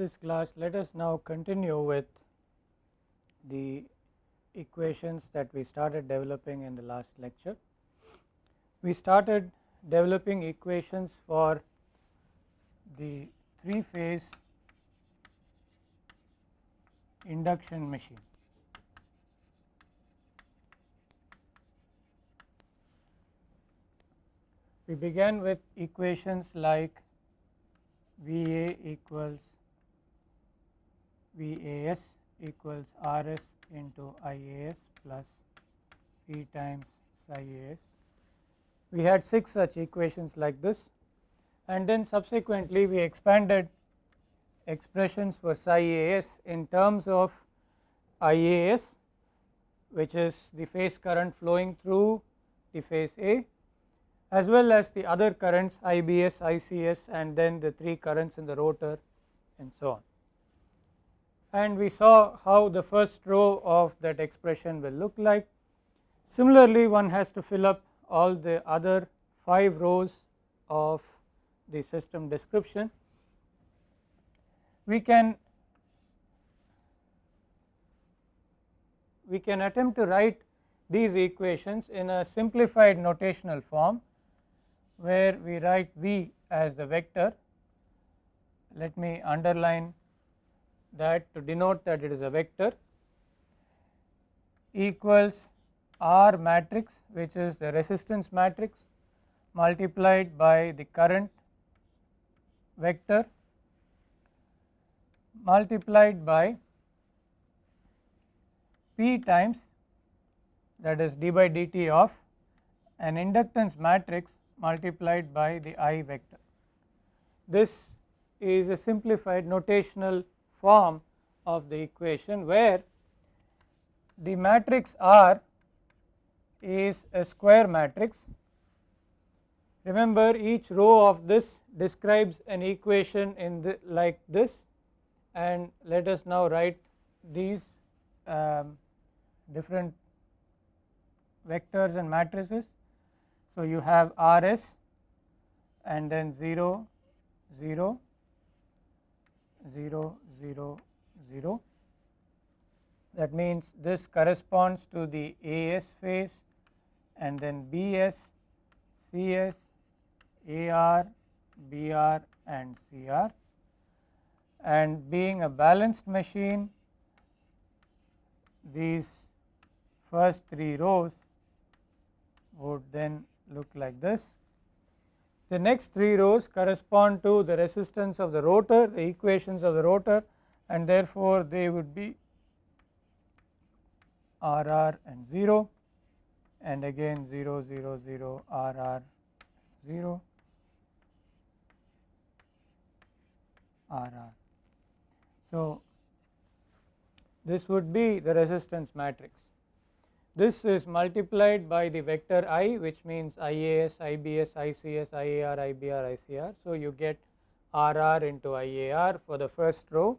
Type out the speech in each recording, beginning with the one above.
this class let us now continue with the equations that we started developing in the last lecture. We started developing equations for the three phase induction machine. We began with equations like VA equals VAS equals RS into IAS plus P times psi AS. We had 6 such equations like this and then subsequently we expanded expressions for psi AS in terms of IAS which is the phase current flowing through the phase A as well as the other currents IBS, ICS and then the 3 currents in the rotor and so on. And we saw how the first row of that expression will look like. Similarly, one has to fill up all the other 5 rows of the system description. We can we can attempt to write these equations in a simplified notational form where we write V as the vector. Let me underline that to denote that it is a vector equals R matrix which is the resistance matrix multiplied by the current vector multiplied by P times that is d by dt of an inductance matrix multiplied by the I vector. This is a simplified notational form of the equation where the matrix R is a square matrix. Remember each row of this describes an equation in the like this and let us now write these um, different vectors and matrices so, you have R s and then 0 0 0 0 0 that means this corresponds to the AS phase and then BS, CS, AR, BR and CR and being a balanced machine these first 3 rows would then look like this. The next 3 rows correspond to the resistance of the rotor, the equations of the rotor and therefore, they would be RR and 0 and again 0 0 0 RR 0 RR. So, this would be the resistance matrix. This is multiplied by the vector i which means IAS, IBS, ICS, IAR, IBR, ICR. So, you get RR into IAR for the first row,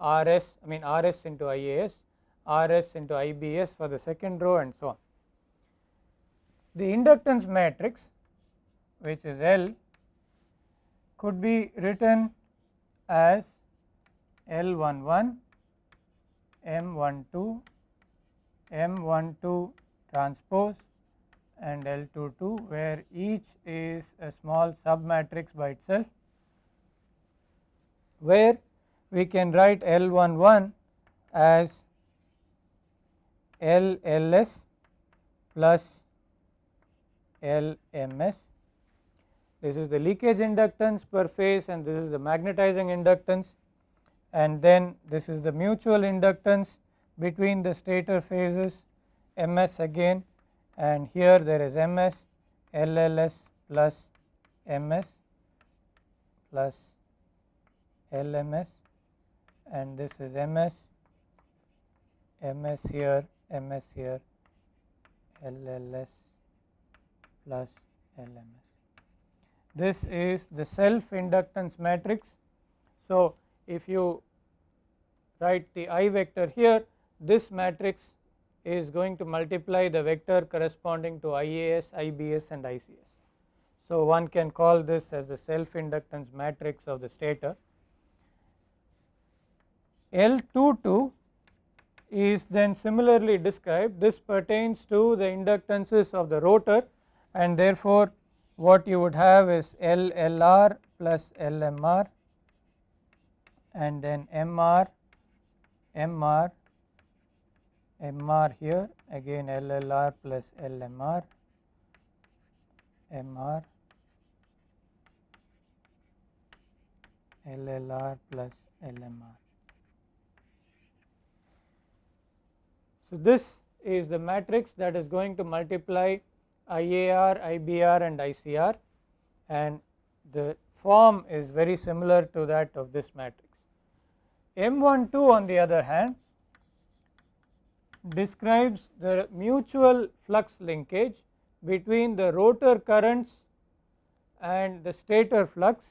RS I mean RS into IAS, RS into IBS for the second row and so on. The inductance matrix which is L could be written as L11, M12 M12 transpose and L22 where each is a small sub matrix by itself where we can write L11 as LLS plus LMS. This is the leakage inductance per phase and this is the magnetizing inductance and then this is the mutual inductance between the stator phases ms again and here there is ms lls plus ms plus lms and this is ms ms here ms here lls plus lms this is the self inductance matrix. So if you write the i vector here this matrix is going to multiply the vector corresponding to IAS, IBS and ICS. So, one can call this as the self inductance matrix of the stator L22 is then similarly described this pertains to the inductances of the rotor and therefore what you would have is LLR plus LMR and then MR, MR, MR here again LLR plus LMR, MR, LLR plus LMR. So, this is the matrix that is going to multiply IAR, IBR and ICR and the form is very similar to that of this matrix. M12 on the other hand describes the mutual flux linkage between the rotor currents and the stator flux.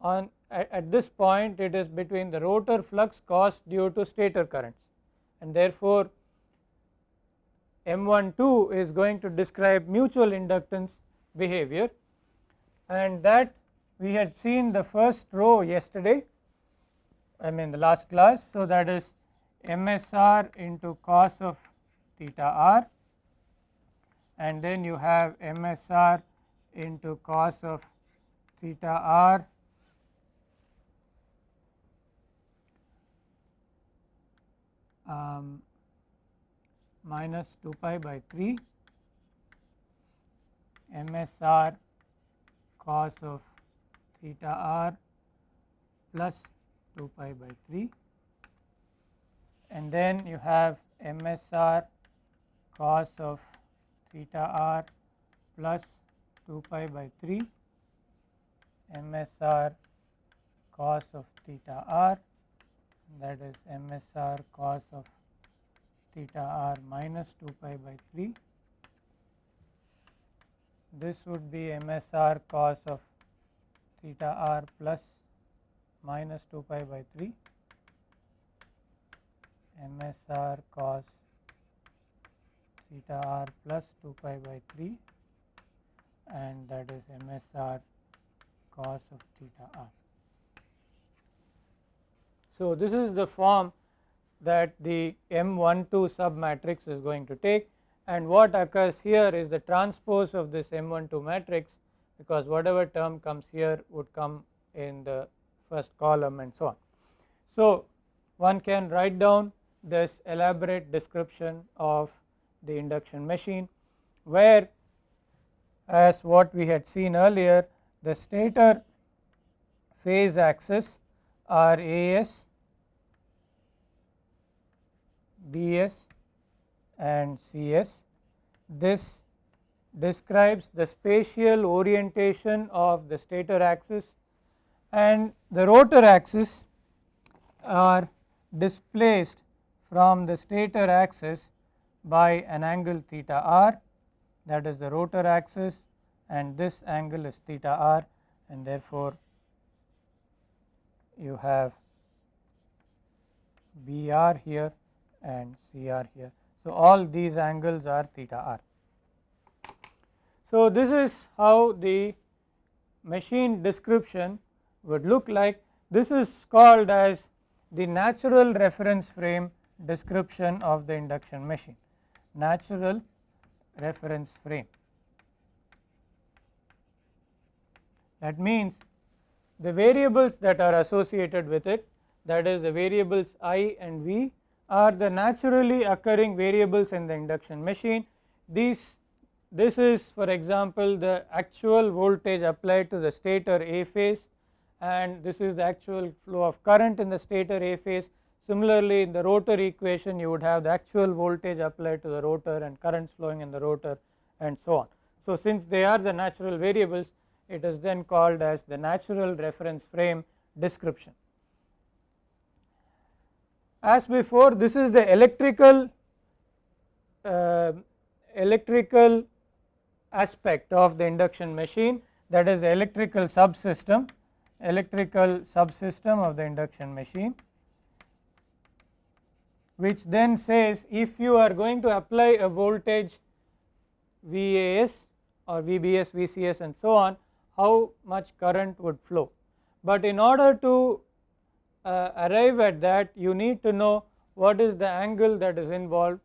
On at, at, this point it is between the rotor flux caused due to stator currents. And therefore M12 is going to describe mutual inductance behavior. And that we had seen the first row yesterday I mean the last class. So, that is MSR into cos of theta r and then you have MSR into cos of theta r um, minus 2 pi by 3 MSR cos of theta r plus 2 pi by 3 and then you have MSR cos of theta r plus 2 pi by 3 MSR cos of theta r that is MSR cos of theta r minus 2 pi by 3. This would be MSR cos of theta r plus minus 2 pi by 3 MSR cos theta r plus 2 pi by 3 and that is MSR cos of theta r. So, this is the form that the M12 sub matrix is going to take and what occurs here is the transpose of this M12 matrix because whatever term comes here would come in the first column and so on. So, one can write down this elaborate description of the induction machine where as what we had seen earlier the stator phase axis are AS BS and CS. This describes the spatial orientation of the stator axis and the rotor axis are displaced from the stator axis by an angle theta r that is the rotor axis and this angle is theta r and therefore you have BR here and CR here. So, all these angles are theta r. So, this is how the machine description would look like. This is called as the natural reference frame description of the induction machine, natural reference frame. That means the variables that are associated with it that is the variables i and v are the naturally occurring variables in the induction machine. These this is for example the actual voltage applied to the stator A phase and this is the actual flow of current in the stator A phase. Similarly, in the rotor equation you would have the actual voltage applied to the rotor and currents flowing in the rotor and so on. So, since they are the natural variables it is then called as the natural reference frame description. As before this is the electrical uh, electrical aspect of the induction machine that is the electrical subsystem electrical subsystem of the induction machine which then says if you are going to apply a voltage VAS or VBS, VCS and so on how much current would flow. But in order to uh, arrive at that you need to know what is the angle that is involved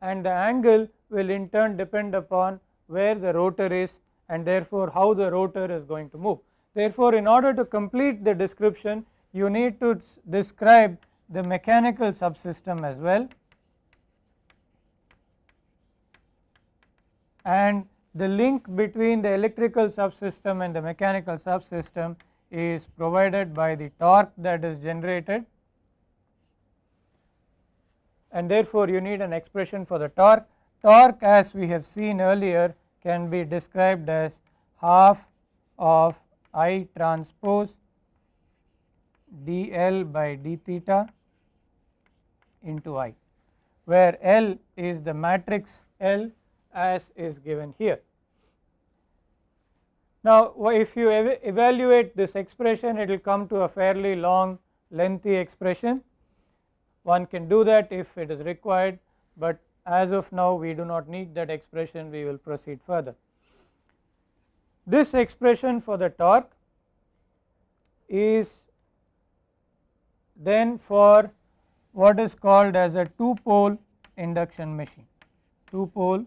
and the angle will in turn depend upon where the rotor is and therefore how the rotor is going to move. Therefore, in order to complete the description you need to describe the mechanical subsystem as well and the link between the electrical subsystem and the mechanical subsystem is provided by the torque that is generated and therefore you need an expression for the torque. Torque as we have seen earlier can be described as half of I transpose dl by d theta into I where L is the matrix L as is given here. Now if you ev evaluate this expression it will come to a fairly long lengthy expression one can do that if it is required but as of now we do not need that expression we will proceed further. This expression for the torque is then for what is called as a 2 pole induction machine 2 pole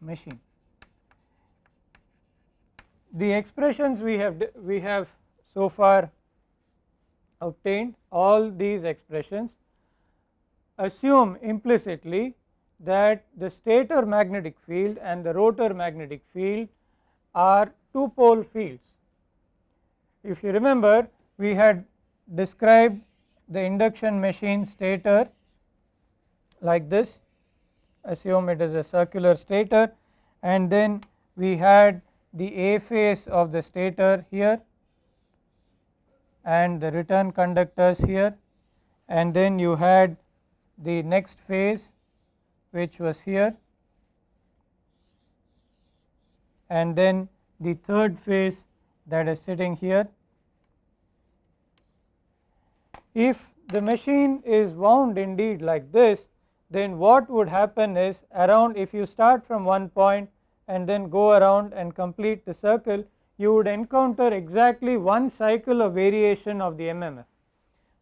machine. The expressions we have we have so far obtained all these expressions assume implicitly that the stator magnetic field and the rotor magnetic field are two pole fields. If you remember we had described the induction machine stator like this. Assume it is a circular stator. And then we had the A phase of the stator here and the return conductors here. And then you had the next phase which was here. And then the third phase that is sitting here. If the machine is wound indeed like this then what would happen is around if you start from one point and then go around and complete the circle you would encounter exactly one cycle of variation of the MMF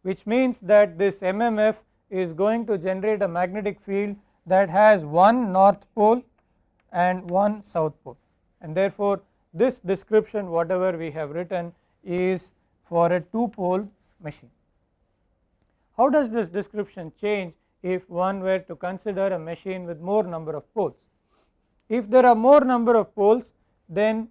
which means that this MMF is going to generate a magnetic field that has one north pole and one south pole and therefore this description whatever we have written is for a two pole machine. How does this description change if one were to consider a machine with more number of poles. If there are more number of poles then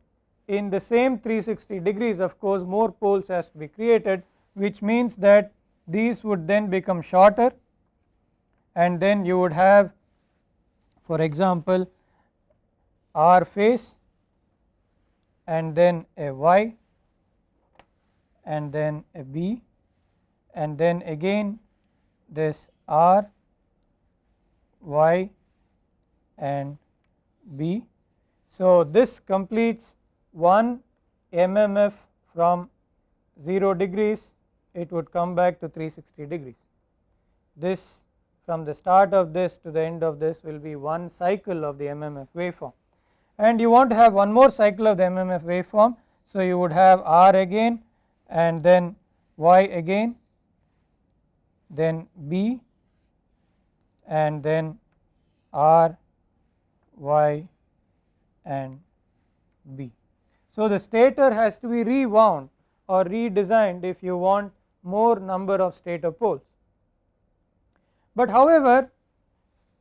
in the same 360 degrees of course more poles has to be created which means that these would then become shorter and then you would have for example R phase and then a Y and then a B and then again this R y and b. So, this completes one MMF from 0 degrees it would come back to 360 degrees. This from the start of this to the end of this will be one cycle of the MMF waveform and you want to have one more cycle of the MMF waveform. So, you would have R again and then Y again then B and then R, Y and B. So, the stator has to be rewound or redesigned if you want more number of stator poles. But however,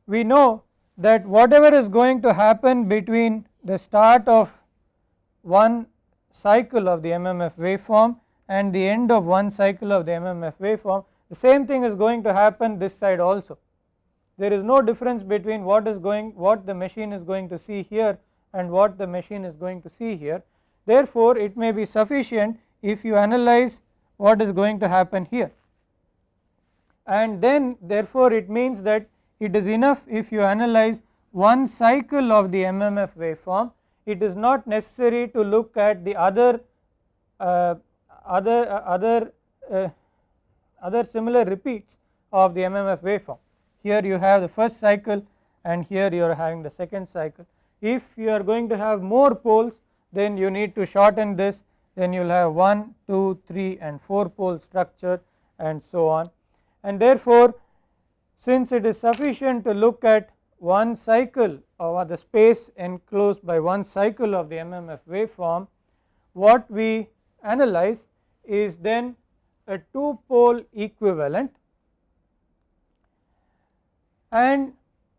we know that whatever is going to happen between the start of one cycle of the MMF waveform and the end of one cycle of the MMF waveform the same thing is going to happen this side also. There is no difference between what is going what the machine is going to see here and what the machine is going to see here. Therefore, it may be sufficient if you analyze what is going to happen here. And then therefore, it means that it is enough if you analyze one cycle of the MMF waveform. It is not necessary to look at the other uh, other uh, other uh, other similar repeats of the MMF waveform. Here you have the first cycle and here you are having the second cycle. If you are going to have more poles then you need to shorten this. Then you will have 1, 2, 3 and 4 pole structure and so on. And therefore since it is sufficient to look at one cycle or the space enclosed by one cycle of the MMF waveform what we analyze is then a 2 pole equivalent and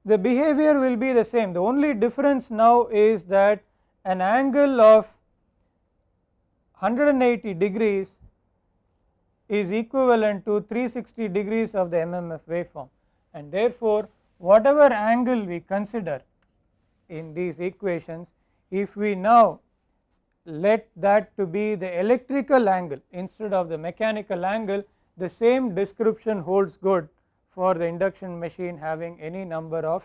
the behavior will be the same. The only difference now is that an angle of 180 degrees is equivalent to 360 degrees of the MMF waveform and therefore whatever angle we consider in these equations if we now let that to be the electrical angle instead of the mechanical angle the same description holds good for the induction machine having any number of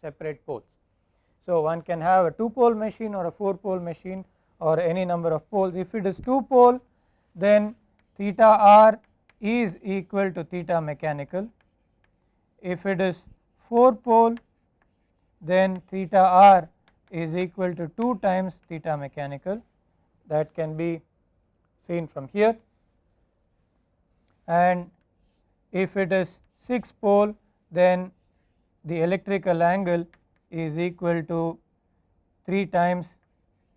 separate poles. So, one can have a 2 pole machine or a 4 pole machine or any number of poles if it is 2 pole then theta r is equal to theta mechanical if it is 4 pole then theta r is equal to 2 times theta mechanical that can be seen from here and if it is 6 pole then the electrical angle is equal to 3 times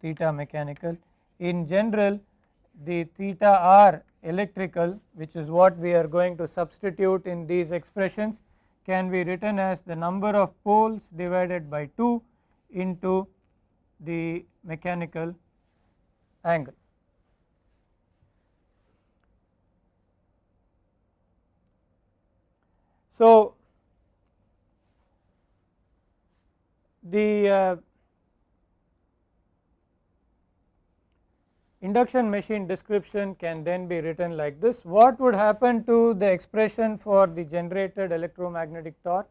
theta mechanical. In general the theta r electrical which is what we are going to substitute in these expressions can be written as the number of poles divided by 2 into the mechanical angle. So, the uh, induction machine description can then be written like this what would happen to the expression for the generated electromagnetic torque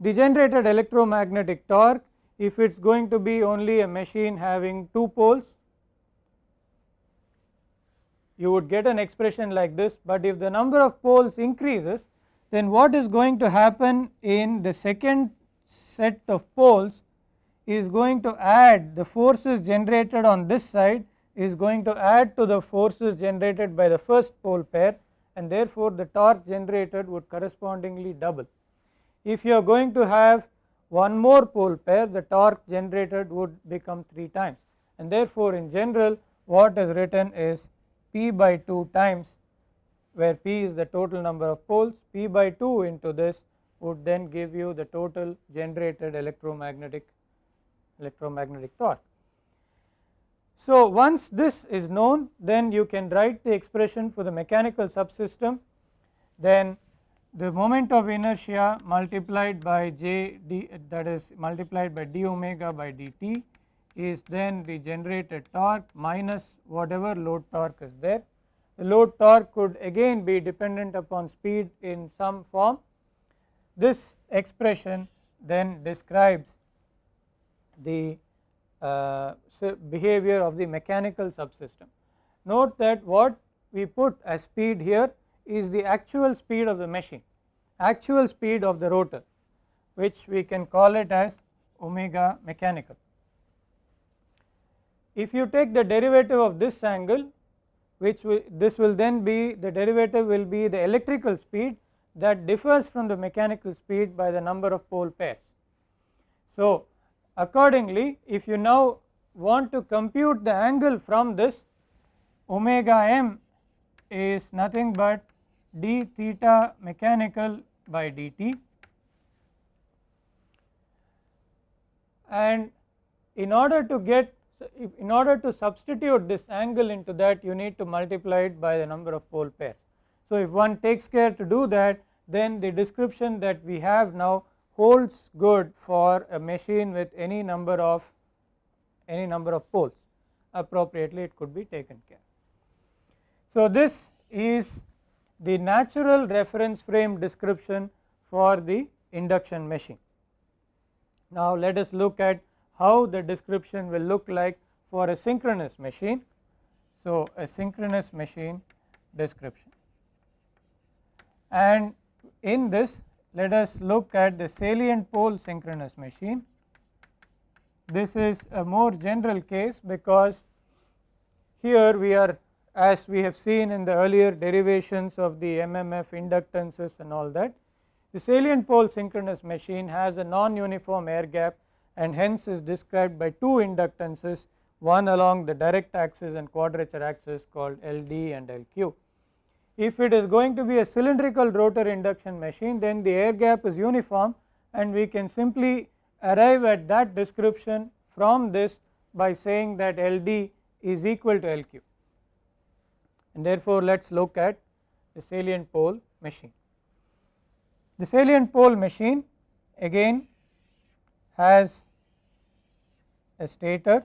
the generated electromagnetic torque if it is going to be only a machine having 2 poles you would get an expression like this but if the number of poles increases then what is going to happen in the second set of poles is going to add the forces generated on this side is going to add to the forces generated by the first pole pair and therefore the torque generated would correspondingly double. If you are going to have one more pole pair the torque generated would become 3 times. And therefore in general what is written is P by 2 times where P is the total number of poles. P by 2 into this would then give you the total generated electromagnetic electromagnetic torque. So, once this is known then you can write the expression for the mechanical subsystem. Then the moment of inertia multiplied by j d that is multiplied by d omega by dt is then the generated torque minus whatever load torque is there. The load torque could again be dependent upon speed in some form. This expression then describes the uh, behavior of the mechanical subsystem. Note that what we put as speed here is the actual speed of the machine, actual speed of the rotor which we can call it as omega mechanical. If you take the derivative of this angle which will, this will then be the derivative will be the electrical speed that differs from the mechanical speed by the number of pole pairs. So, accordingly if you now want to compute the angle from this omega m is nothing but d theta mechanical by dt and in order to get in order to substitute this angle into that you need to multiply it by the number of pole pairs. So, if one takes care to do that then the description that we have now holds good for a machine with any number of any number of poles appropriately it could be taken care. So, this is the natural reference frame description for the induction machine. Now, let us look at how the description will look like for a synchronous machine. So, a synchronous machine description and in this let us look at the salient pole synchronous machine this is a more general case because here we are as we have seen in the earlier derivations of the MMF inductances and all that. The salient pole synchronous machine has a non-uniform air gap and hence is described by two inductances one along the direct axis and quadrature axis called LD and LQ. If it is going to be a cylindrical rotor induction machine then the air gap is uniform and we can simply arrive at that description from this by saying that LD is equal to LQ and therefore let us look at the salient pole machine. The salient pole machine again has a stator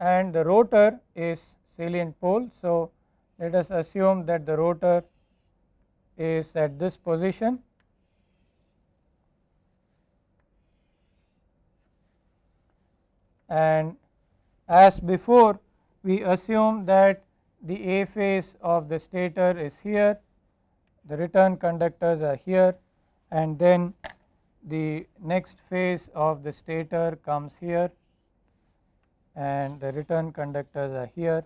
and the rotor is salient pole. So, let us assume that the rotor is at this position and as before we assume that the A phase of the stator is here, the return conductors are here and then the next phase of the stator comes here and the return conductors are here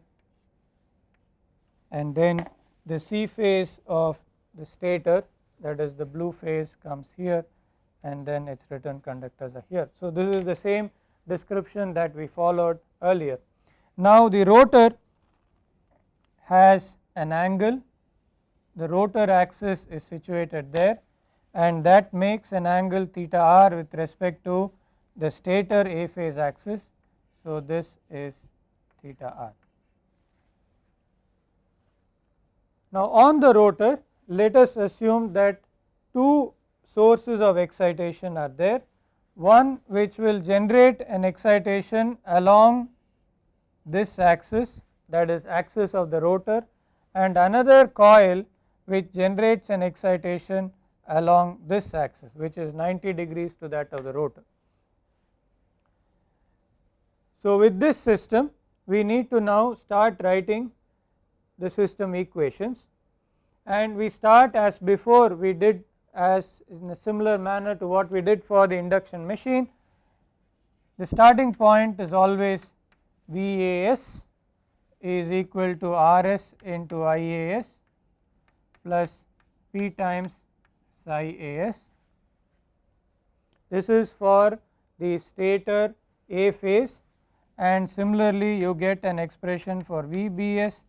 and then the C phase of the stator that is the blue phase comes here and then its return conductors are here. So, this is the same description that we followed earlier. Now, the rotor has an angle the rotor axis is situated there and that makes an angle theta r with respect to the stator A phase axis. So, this is theta r. Now, on the rotor let us assume that two sources of excitation are there one which will generate an excitation along this axis that is axis of the rotor and another coil which generates an excitation along this axis which is 90 degrees to that of the rotor. So, with this system we need to now start writing the system equations and we start as before we did as in a similar manner to what we did for the induction machine. The starting point is always VAS is equal to RS into IAS plus P times psi AS. This is for the stator A phase and similarly you get an expression for VBS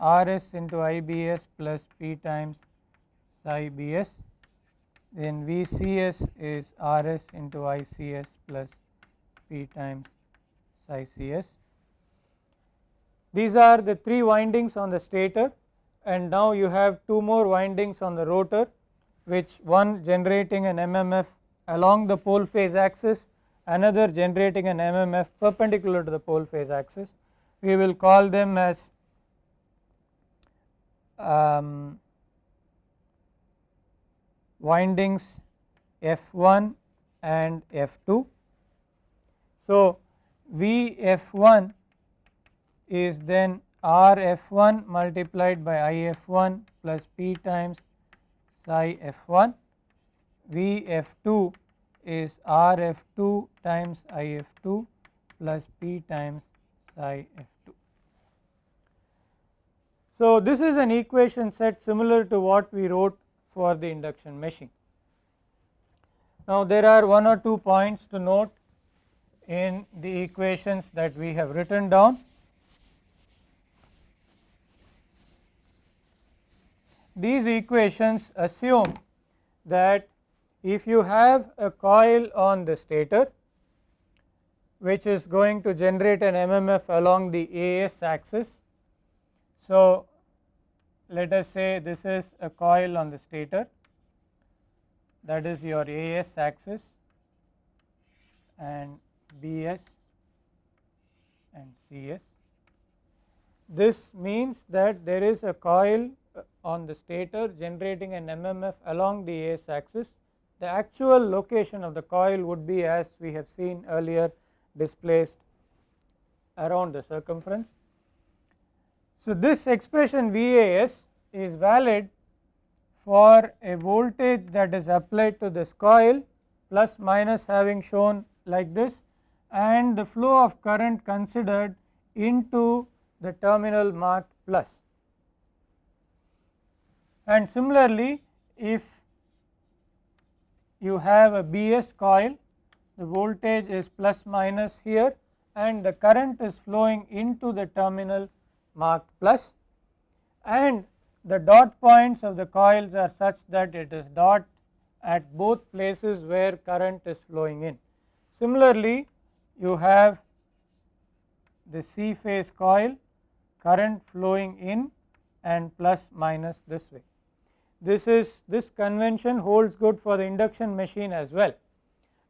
RS into IBS plus P times psi BS then VCS is RS into ICS plus P times psi CS. These are the 3 windings on the stator and now you have 2 more windings on the rotor which one generating an MMF along the pole phase axis another generating an MMF perpendicular to the pole phase axis. We will call them as um, windings F1 and F2. So, Vf1 is then Rf1 multiplied by If1 plus P times psi f1, Vf2 is Rf2 times If2 plus P times psi f2. So, this is an equation set similar to what we wrote for the induction machine. Now, there are one or two points to note in the equations that we have written down. These equations assume that if you have a coil on the stator which is going to generate an MMF along the AS axis. So, let us say this is a coil on the stator that is your AS axis and BS and CS. This means that there is a coil on the stator generating an MMF along the AS axis. The actual location of the coil would be as we have seen earlier displaced around the circumference. So, this expression VAS is valid for a voltage that is applied to this coil plus minus having shown like this and the flow of current considered into the terminal marked plus. And similarly, if you have a BS coil, the voltage is plus minus here and the current is flowing into the terminal marked plus and the dot points of the coils are such that it is dot at both places where current is flowing in. Similarly, you have the C phase coil current flowing in and plus minus this way. This is this convention holds good for the induction machine as well.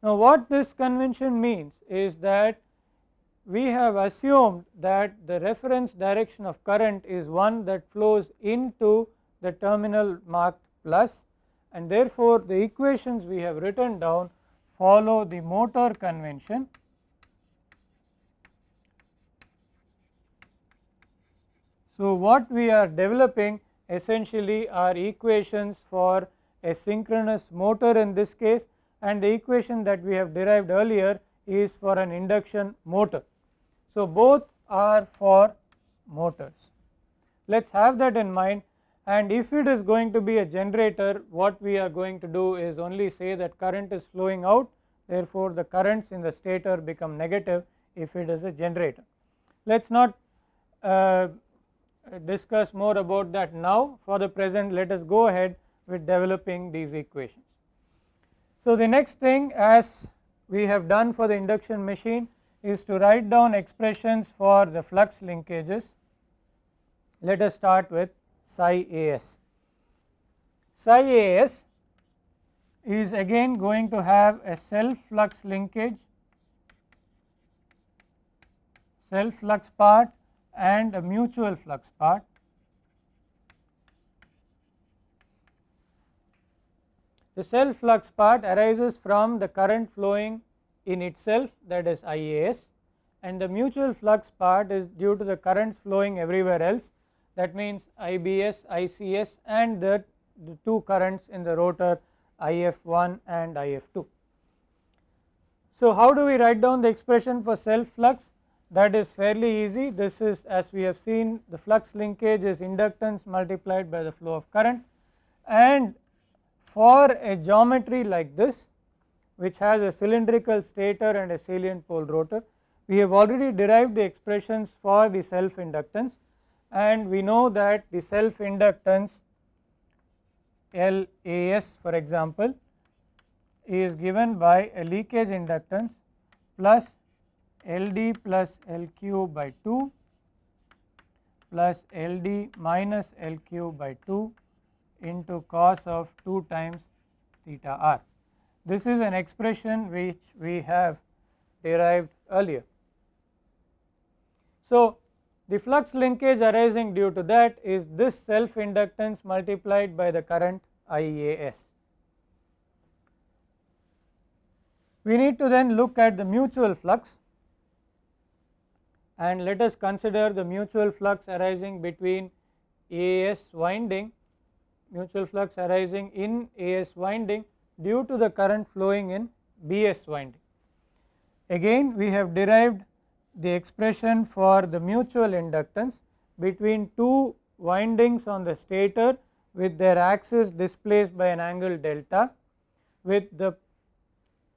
Now, what this convention means is that we have assumed that the reference direction of current is one that flows into the terminal marked plus and therefore, the equations we have written down follow the motor convention So, what we are developing essentially are equations for a synchronous motor in this case and the equation that we have derived earlier is for an induction motor. So, both are for motors. Let us have that in mind and if it is going to be a generator what we are going to do is only say that current is flowing out therefore, the currents in the stator become negative if it is a generator. Let us not uh, discuss more about that now for the present let us go ahead with developing these equations. So, the next thing as we have done for the induction machine is to write down expressions for the flux linkages. Let us start with psi as. Psi as is again going to have a self flux linkage, self flux part and a mutual flux part. The self flux part arises from the current flowing in itself that is IAS and the mutual flux part is due to the currents flowing everywhere else that means IBS, ICS and the, the two currents in the rotor IF1 and IF2. So, how do we write down the expression for self flux? That is fairly easy. This is as we have seen the flux linkage is inductance multiplied by the flow of current. And for a geometry like this which has a cylindrical stator and a salient pole rotor we have already derived the expressions for the self inductance and we know that the self inductance LAS for example is given by a leakage inductance plus LD plus LQ by 2 plus LD minus LQ by 2 into cos of 2 times theta r. This is an expression which we have derived earlier. So, the flux linkage arising due to that is this self inductance multiplied by the current IAS. We need to then look at the mutual flux and let us consider the mutual flux arising between AS winding mutual flux arising in AS winding due to the current flowing in BS winding. Again we have derived the expression for the mutual inductance between two windings on the stator with their axis displaced by an angle delta with the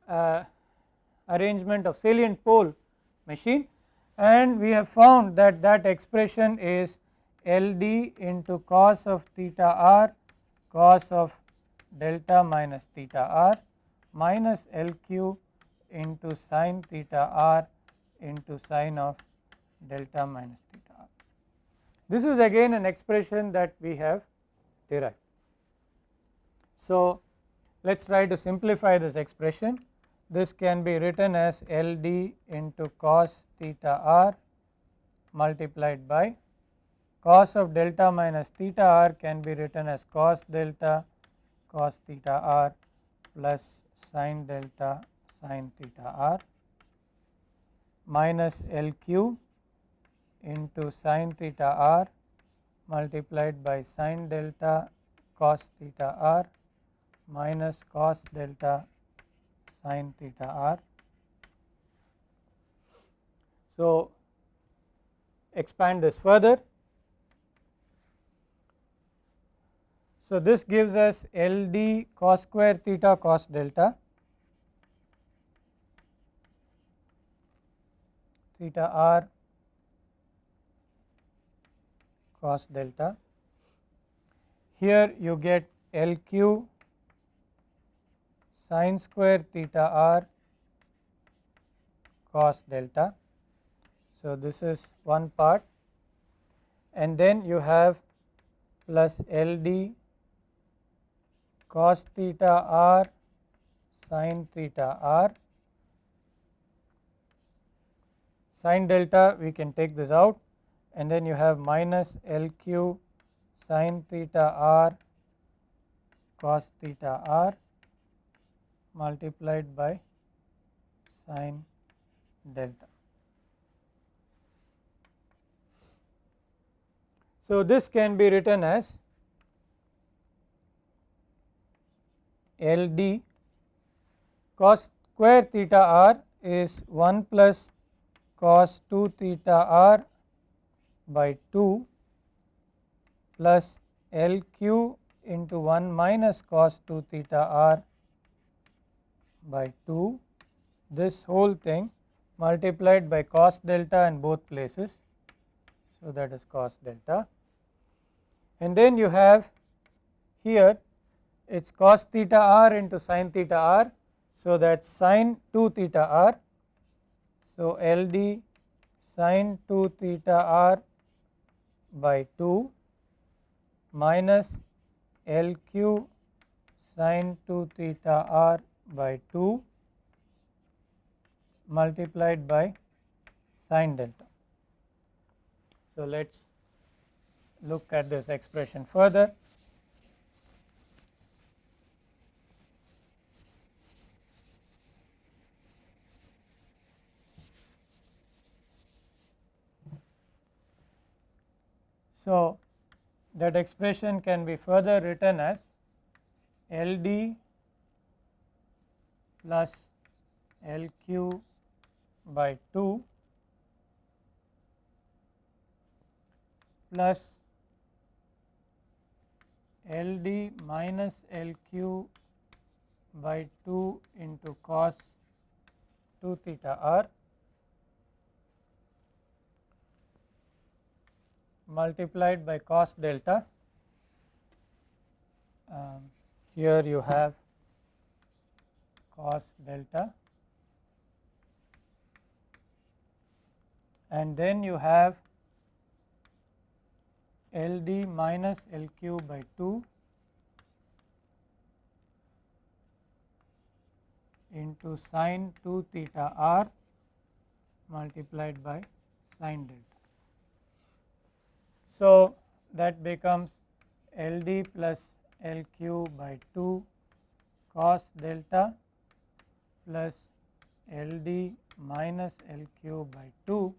uh, arrangement of salient pole machine and we have found that that expression is LD into cos of theta r cos of delta minus theta r minus LQ into sin theta r into sin of delta minus theta r. This is again an expression that we have derived. So, let us try to simplify this expression this can be written as LD into cos theta r multiplied by cos of delta minus theta r can be written as cos delta cos theta r plus sin delta sin theta r minus LQ into sin theta r multiplied by sin delta cos theta r minus cos delta sin theta r. So, expand this further. So, this gives us L d cos square theta cos delta theta r cos delta. Here you get L q sin square theta r cos delta. So, this is one part and then you have plus L d cos theta r sin theta r sin delta we can take this out and then you have minus L q sin theta r cos theta r multiplied by sin delta. So, this can be written as L d cos square theta r is 1 plus cos 2 theta r by 2 plus L q into 1 minus cos 2 theta r by 2 this whole thing multiplied by cos delta in both places. So, that is cos delta and then you have here it is cos theta r into sin theta r. So, that is sin 2 theta r. So, L d sin 2 theta r by 2 minus L q sin 2 theta r by 2 multiplied by sin delta. So, let us look at this expression further. So, that expression can be further written as L d plus L q by 2 plus L d minus L q by 2 into cos 2 theta r multiplied by cos delta. Um, here you have cos delta and then you have L d minus L q by 2 into sin 2 theta r multiplied by sin delta. So, that becomes L d plus L q by 2 cos delta plus L d minus L q by 2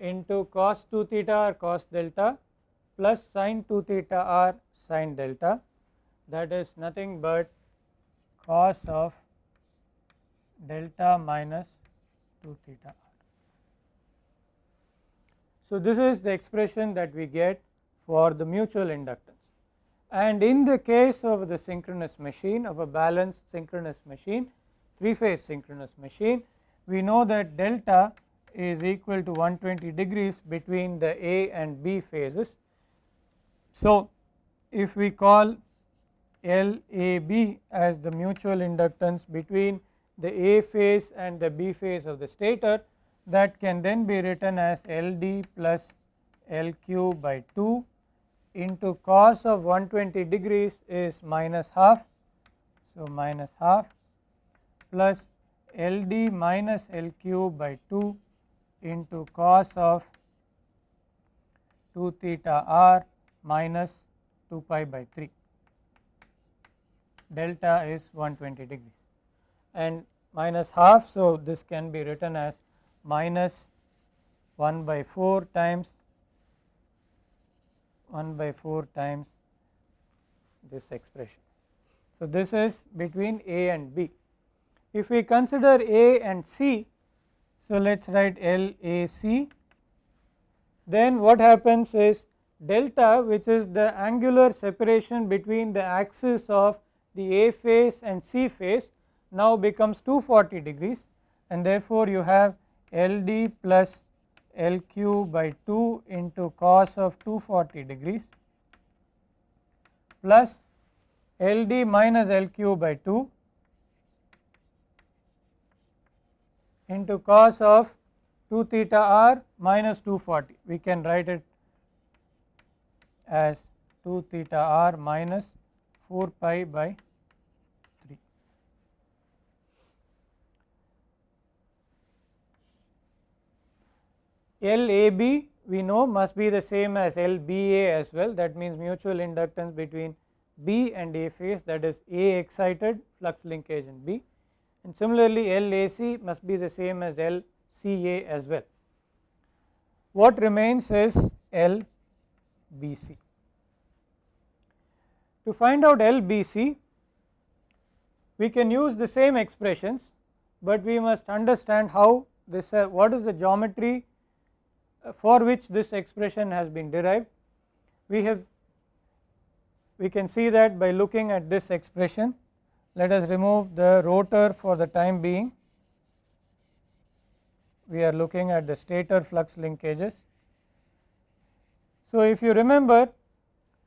into cos 2 theta or cos delta plus sin 2 theta r sin delta that is nothing but cos of delta minus 2 theta r. So, this is the expression that we get for the mutual inductance and in the case of the synchronous machine of a balanced synchronous machine 3 phase synchronous machine we know that delta is equal to 120 degrees between the A and B phases. So, if we call LAB as the mutual inductance between the A phase and the B phase of the stator that can then be written as LD plus LQ by 2 into cos of 120 degrees is minus half. So, minus half plus LD minus LQ by 2 into cos of 2 theta r minus 2 pi by 3 delta is 120 degrees and minus half. So, this can be written as minus 1 by 4 times 1 by 4 times this expression. So, this is between A and B. If we consider A and C so, let us write L A C. Then what happens is delta which is the angular separation between the axis of the A phase and C phase now becomes 240 degrees. And therefore you have LD plus LQ by 2 into cos of 240 degrees plus LD minus LQ by 2 into cos of 2 theta r minus 240 we can write it as 2 theta r minus 4 pi by 3. LAB we know must be the same as LBA as well. That means mutual inductance between B and A phase that is A excited flux linkage in B and similarly LAC must be the same as LCA as well. What remains is LBC. To find out LBC we can use the same expressions, but we must understand how this uh, what is the geometry uh, for which this expression has been derived. We have we can see that by looking at this expression let us remove the rotor for the time being we are looking at the stator flux linkages. So, if you remember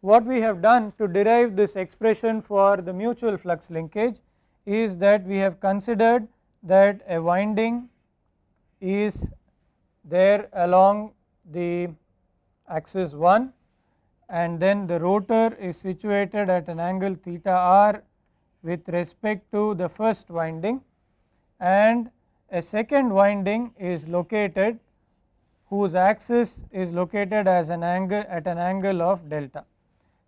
what we have done to derive this expression for the mutual flux linkage is that we have considered that a winding is there along the axis 1 and then the rotor is situated at an angle theta r with respect to the first winding and a second winding is located whose axis is located as an angle at an angle of delta.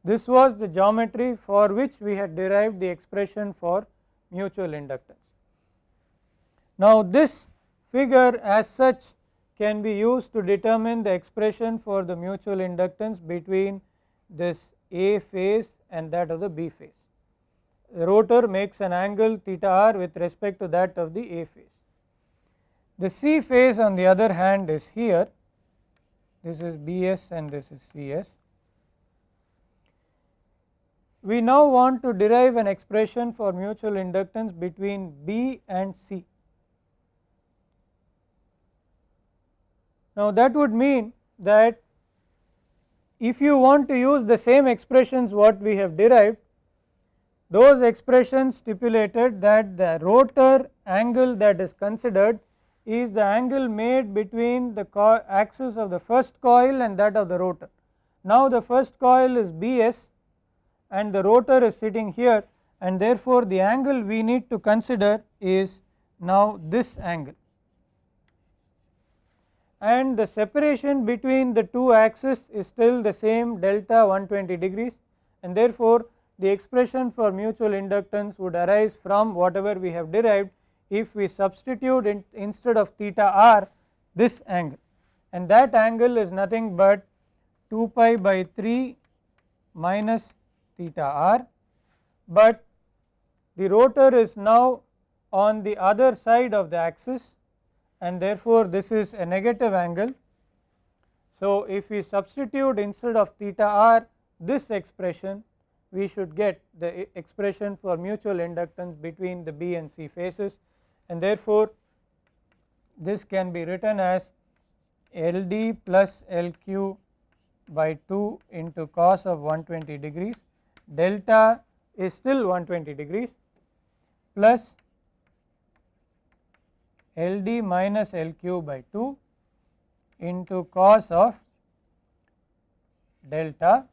This was the geometry for which we had derived the expression for mutual inductance. Now this figure as such can be used to determine the expression for the mutual inductance between this A phase and that of the B phase. Rotor makes an angle theta r with respect to that of the A phase. The C phase on the other hand is here, this is Bs and this is Cs. We now want to derive an expression for mutual inductance between B and C. Now that would mean that if you want to use the same expressions what we have derived those expressions stipulated that the rotor angle that is considered is the angle made between the axis of the first coil and that of the rotor. Now the first coil is Bs and the rotor is sitting here and therefore the angle we need to consider is now this angle and the separation between the two axes is still the same delta 120 degrees and therefore the expression for mutual inductance would arise from whatever we have derived if we substitute in instead of theta r this angle and that angle is nothing but 2 pi by 3 minus theta r, but the rotor is now on the other side of the axis and therefore this is a negative angle. So if we substitute instead of theta r this expression we should get the expression for mutual inductance between the B and C phases and therefore this can be written as LD plus LQ by 2 into cos of 120 degrees. Delta is still 120 degrees plus LD minus LQ by 2 into cos of delta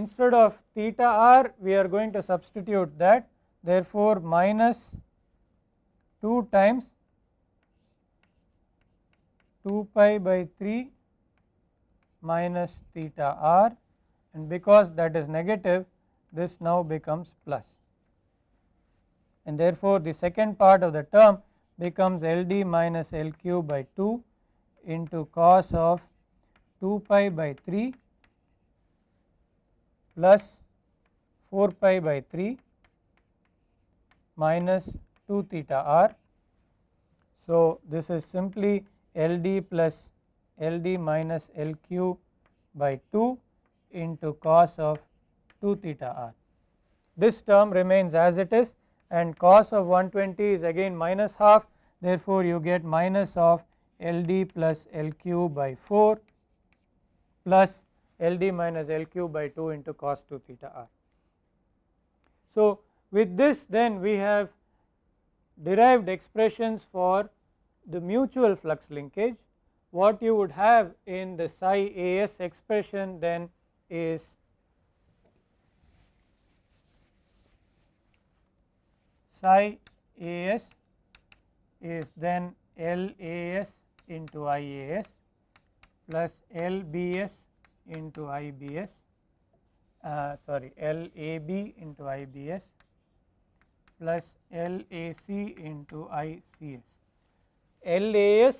instead of theta r we are going to substitute that. Therefore minus 2 times 2 pi by 3 minus theta r. And because that is negative this now becomes plus. And therefore the second part of the term becomes LD minus LQ by 2 into cos of 2 pi by 3 plus 4 pi by 3 minus 2 theta r. So, this is simply LD plus L d minus L q by 2 into cos of 2 theta r. This term remains as it is and cos of 120 is again minus half therefore, you get minus of L d plus L q by 4 plus L d minus L q by 2 into cos 2 theta r. So, with this then we have derived expressions for the mutual flux linkage what you would have in the psi as expression then is psi as is then LAS into IAS plus LBS into IBS uh, sorry LAB into IBS plus LAC into ICS. LAS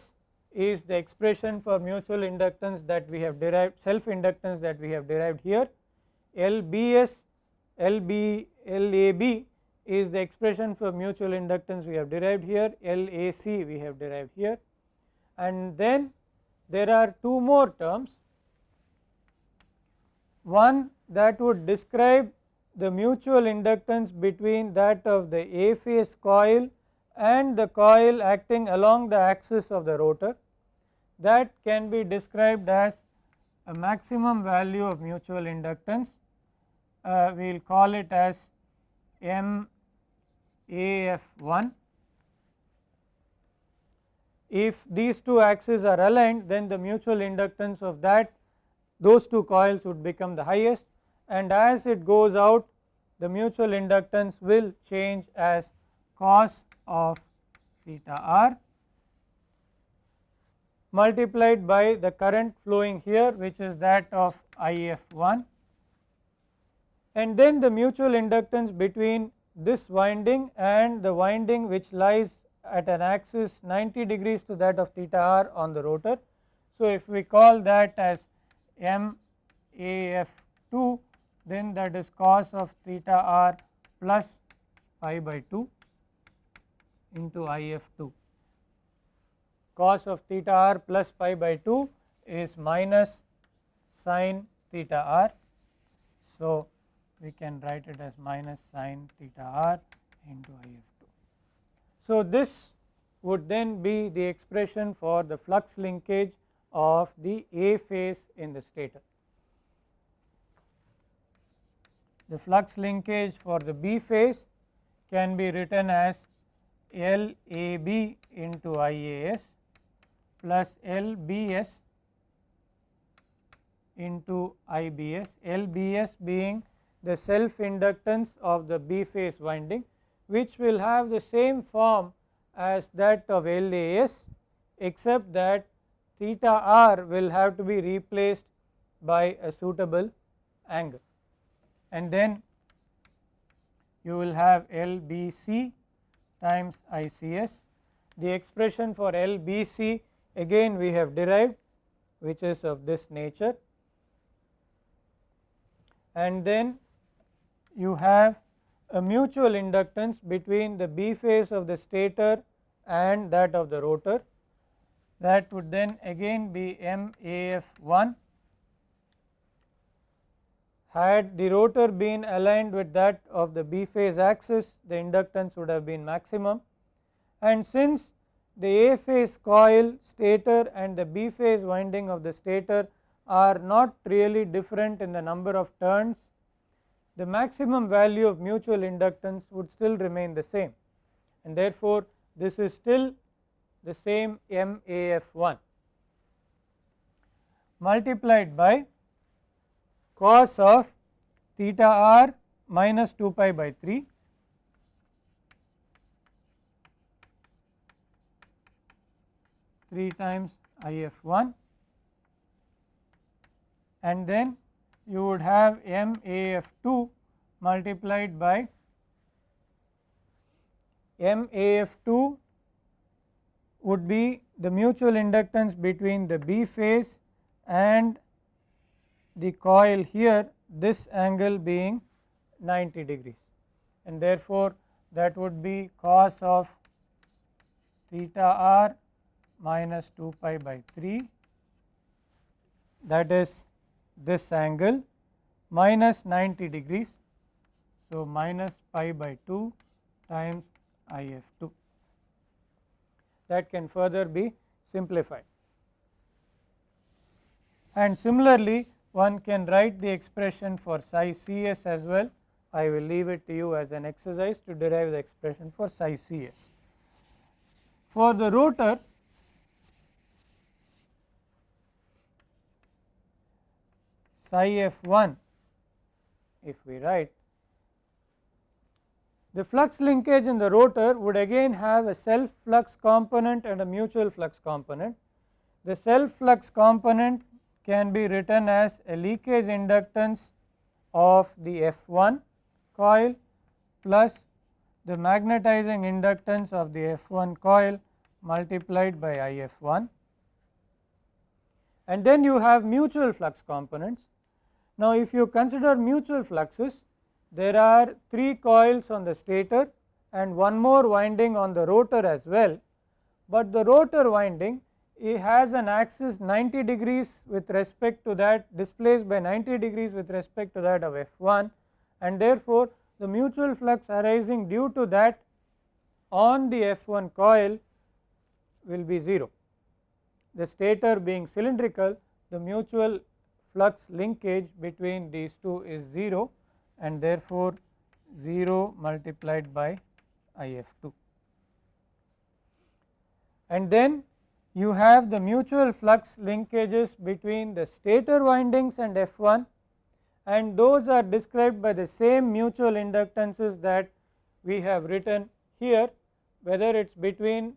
is the expression for mutual inductance that we have derived self inductance that we have derived here. LBS LB LAB is the expression for mutual inductance we have derived here LAC we have derived here and then there are two more terms one that would describe the mutual inductance between that of the A phase coil and the coil acting along the axis of the rotor that can be described as a maximum value of mutual inductance uh, we will call it as M AF1. If these two axes are aligned then the mutual inductance of that those two coils would become the highest and as it goes out the mutual inductance will change as cos of theta r multiplied by the current flowing here which is that of IF1 and then the mutual inductance between this winding and the winding which lies at an axis 90 degrees to that of theta r on the rotor. So, if we call that as M A F 2 then that is cos of theta r plus pi by 2 into I f 2 cos of theta r plus pi by 2 is minus sine theta r. So, we can write it as minus sine theta r into IF2. So, this would then be the expression for the flux linkage of the A phase in the stator. The flux linkage for the B phase can be written as LAB into IAS plus LBS into IBS, LBS being the self inductance of the B phase winding which will have the same form as that of LAS except that theta r will have to be replaced by a suitable angle. And then you will have LBC times ICS. The expression for LBC again we have derived which is of this nature. And then you have a mutual inductance between the B phase of the stator and that of the rotor that would then again be MAF1 had the rotor been aligned with that of the B phase axis the inductance would have been maximum. And since the A phase coil stator and the B phase winding of the stator are not really different in the number of turns the maximum value of mutual inductance would still remain the same. And therefore, this is still the same MAF1 multiplied by cos of theta r minus 2 pi by 3 3 times IF1 and then you would have M A F 2 multiplied by M A F 2 would be the mutual inductance between the B phase and the coil here this angle being 90 degrees and therefore, that would be cos of theta r minus 2 pi by 3 that is this angle minus 90 degrees. So, minus pi by 2 times I f 2 that can further be simplified. And similarly, one can write the expression for psi C s as well. I will leave it to you as an exercise to derive the expression for psi C s. For the rotor, psi f 1 if we write the flux linkage in the rotor would again have a self flux component and a mutual flux component. The self flux component can be written as a leakage inductance of the F1 coil plus the magnetizing inductance of the F1 coil multiplied by IF1 and then you have mutual flux components. Now, if you consider mutual fluxes there are 3 coils on the stator and one more winding on the rotor as well, but the rotor winding it has an axis 90 degrees with respect to that displaced by 90 degrees with respect to that of F1 and therefore, the mutual flux arising due to that on the F1 coil will be 0. The stator being cylindrical the mutual flux linkage between these two is 0 and therefore 0 multiplied by IF2 and then you have the mutual flux linkages between the stator windings and F1 and those are described by the same mutual inductances that we have written here whether it is between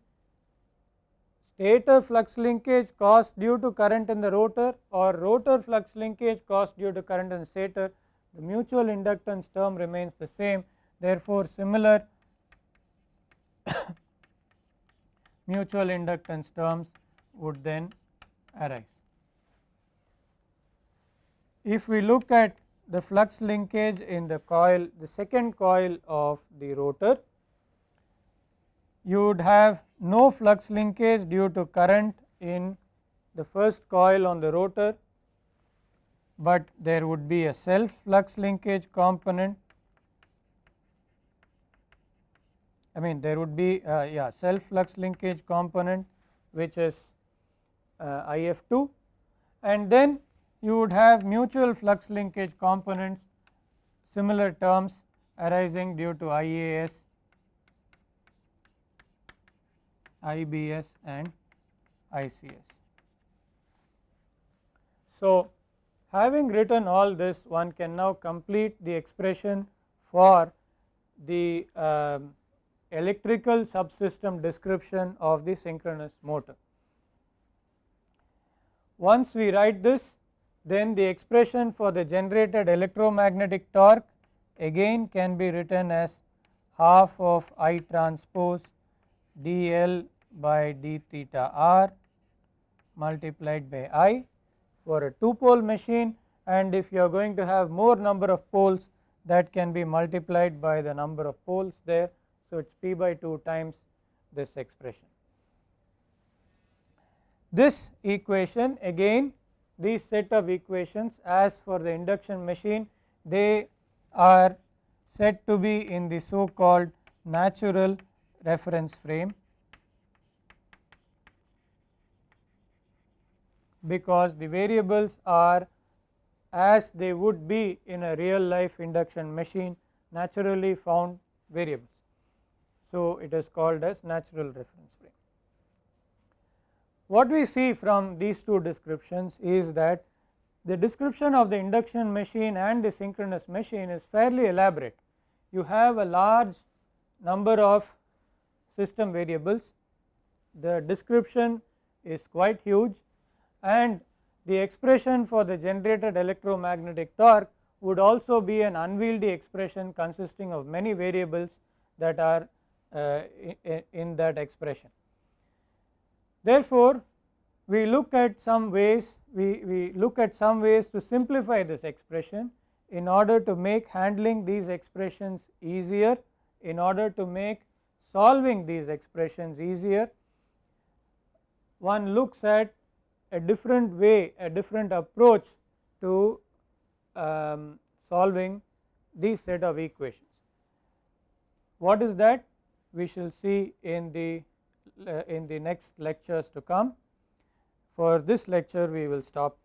stator flux linkage caused due to current in the rotor or rotor flux linkage caused due to current in the stator the mutual inductance term remains the same therefore similar mutual inductance terms would then arise. If we look at the flux linkage in the coil the second coil of the rotor you would have no flux linkage due to current in the first coil on the rotor, but there would be a self flux linkage component I mean there would be uh, yeah self flux linkage component which is uh, IF2 and then you would have mutual flux linkage components similar terms arising due to IAS, IBS and ICS. So, having written all this one can now complete the expression for the um, electrical subsystem description of the synchronous motor. Once we write this then the expression for the generated electromagnetic torque again can be written as half of I transpose dl by d theta r multiplied by I for a 2 pole machine and if you are going to have more number of poles that can be multiplied by the number of poles there so, it is p by 2 times this expression. This equation again these set of equations as for the induction machine they are said to be in the so called natural reference frame because the variables are as they would be in a real life induction machine naturally found variables. So, it is called as natural reference frame. What we see from these two descriptions is that the description of the induction machine and the synchronous machine is fairly elaborate. You have a large number of system variables, the description is quite huge and the expression for the generated electromagnetic torque would also be an unwieldy expression consisting of many variables that are uh, in that expression. Therefore, we look at some ways we, we look at some ways to simplify this expression in order to make handling these expressions easier in order to make solving these expressions easier one looks at a different way a different approach to um, solving these set of equations. What is that we shall see in the uh, in the next lectures to come. For this lecture we will stop